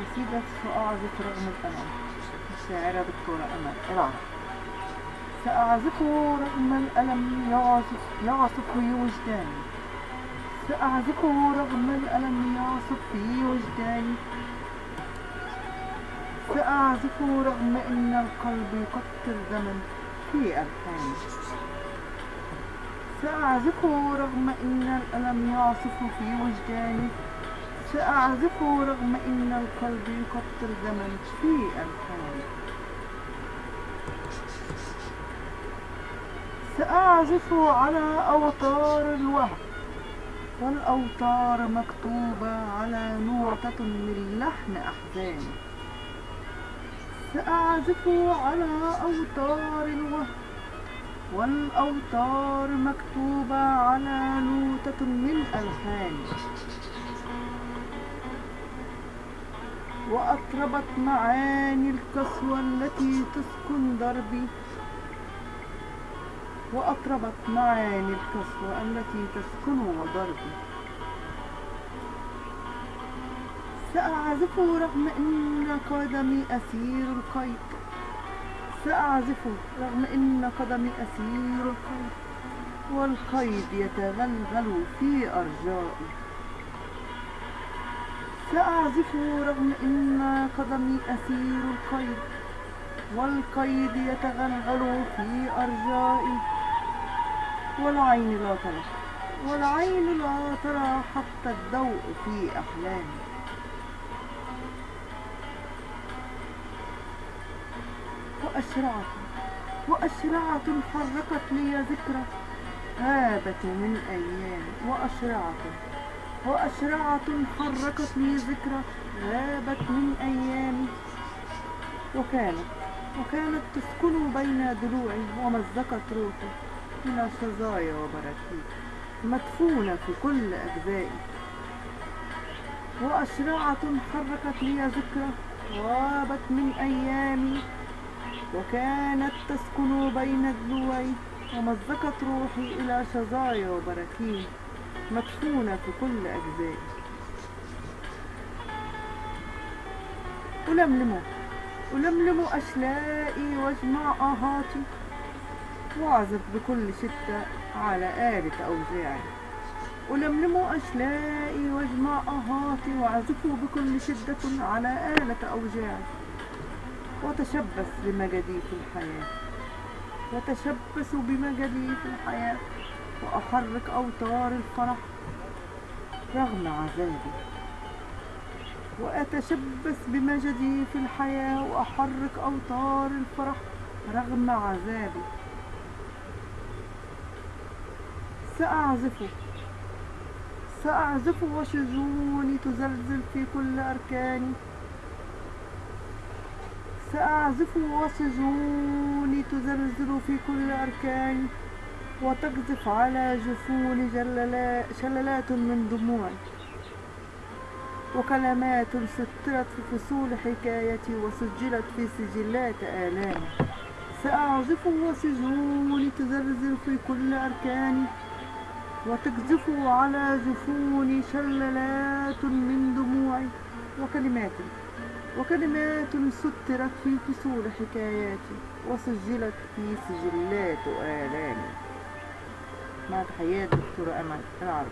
قصيدة سأعزف رغم الألم الشاعرة دكتورة أمل العرب سأعزف رغم الألم يعصف في وجداني سأعزف رغم الألم يعصف في وجداني سأعزف رغم أن القلب يقطر زمن في ألحاني سأعزف رغم أن الألم يعصف في وجداني سأعزف رغم أن القلب يقطر زمن في ألحاني سأعزف على أوتار الوهم والأوتار مكتوبة على نوتة من لحن أحزاني سأعزف على أوتار الوهم والأوتار مكتوبة على نوتة من ألحاني وأطربت معاني القسوة التي تسكن دربي. وأطربت معاني القسوة التي تسكن ضربي سأعزف رغم أن قدمي أسير القيد. سأعزف رغم أن قدمي أسير القيد. والقيد يتغلغل في أرجائي. سأعزف رغم أن قدمي أسير القيد والقيد يتغلغل في أرجائي. والعين لا ترى والعين لا ترى حتى الضوء في أحلامي. وأشرعة وأشرعة حركت لي ذكرى غابت من أيام. وأشرعة وأشرعة حركت لي ذكرى غابت من أيامي. وكانت وكانت تسكن بين ضلوعي ومزقت روحي إلى شظايا وبراكين مدفونة في كل أجزائي. وأشرعة حركت لي ذكرى غابت من أيامي. وكانت تسكن بين ضلوعي ومزقت روحي إلى شظايا وبراكين مدفونة في كل أجزائي ألملم ألملم أشلائي واجمع آهاتي وأعزف بكل شدة على آلة أوزاعي. ألملم أشلائي واجمع آهاتي وأعزف بكل شدة على آلة أوجاعي وتشبث بمجدي في الحياة. وتشبث بمجدي في الحياة. وأحرك أوتار الفرح. رغم عذابي. وأتشبث بمجدي في الحياة وأحرك أوتار الفرح رغم عذابي. سأعزف سأعزف وشجوني تزلزل في كل أركاني. سأعزف وسجوني تزلزل في كل أركاني. وتقذف على جفوني جللا- شلالات من دموعي وكلمات سطرت في فصول حكايتي وسجلت في سجلات آلامي سأعزف وسجوني تزلزل في كل أركاني وتقذف على جفوني شلالات من دموعي وكلمات وكلمات سطرت في فصول حكاياتي وسجلت في سجلات آلامي مع تحيات دكتورة أمل العربي